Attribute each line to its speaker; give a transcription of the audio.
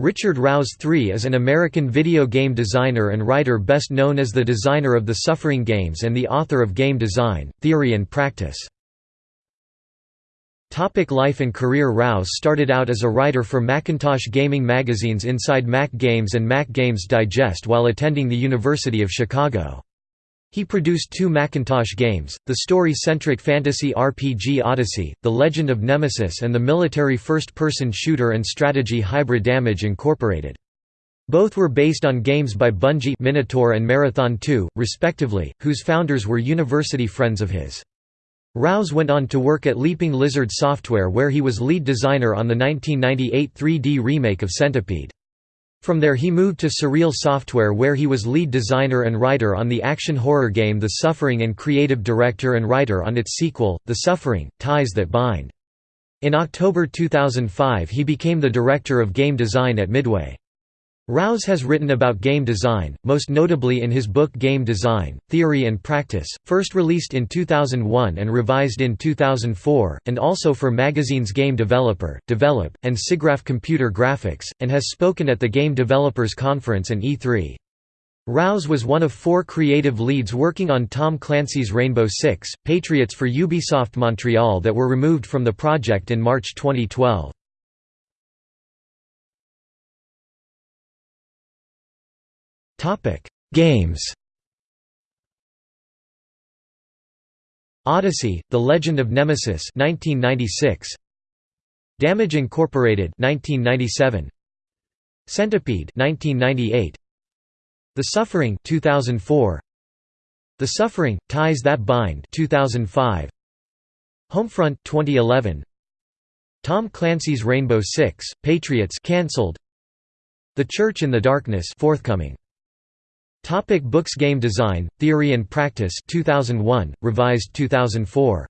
Speaker 1: Richard Rouse III is an American video game designer and writer best known as the designer of the Suffering games and the author of Game Design, Theory and Practice. Topic life and career Rouse started out as a writer for Macintosh gaming magazines Inside Mac Games and Mac Games Digest while attending the University of Chicago. He produced two Macintosh games, the story-centric fantasy RPG Odyssey, The Legend of Nemesis and the military first-person shooter and strategy hybrid Damage Incorporated. Both were based on games by Bungie Minotaur and Marathon 2, respectively, whose founders were university friends of his. Rouse went on to work at Leaping Lizard Software where he was lead designer on the 1998 3D remake of Centipede. From there he moved to Surreal Software where he was lead designer and writer on the action horror game The Suffering and creative director and writer on its sequel, The Suffering, Ties That Bind. In October 2005 he became the director of game design at Midway. Rouse has written about game design, most notably in his book Game Design, Theory and Practice, first released in 2001 and revised in 2004, and also for magazines Game Developer, Develop, and SIGGRAPH Computer Graphics, and has spoken at the Game Developers Conference and E3. Rouse was one of four creative leads working on Tom Clancy's Rainbow Six, Patriots for Ubisoft Montreal that were removed from the project in March 2012. Topic: Games. Odyssey: The Legend of Nemesis 1996. Damage Incorporated 1997. Centipede 1998. The Suffering 2004. The Suffering: Ties That Bind 2005. Homefront 2011. Tom Clancy's Rainbow Six: Patriots cancelled. The Church in the Darkness forthcoming. Topic books Game Design, Theory and Practice 2001, revised 2004.